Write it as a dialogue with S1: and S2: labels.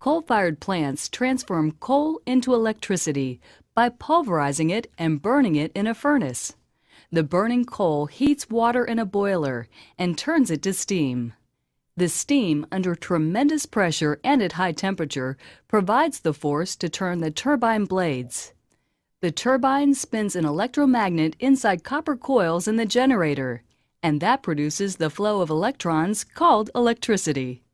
S1: Coal-fired plants transform coal into electricity by pulverizing it and burning it in a furnace. The burning coal heats water in a boiler and turns it to steam. The steam, under tremendous pressure and at high temperature, provides the force to turn the turbine blades. The turbine spins an electromagnet inside copper coils in the generator, and that produces the flow of electrons called electricity.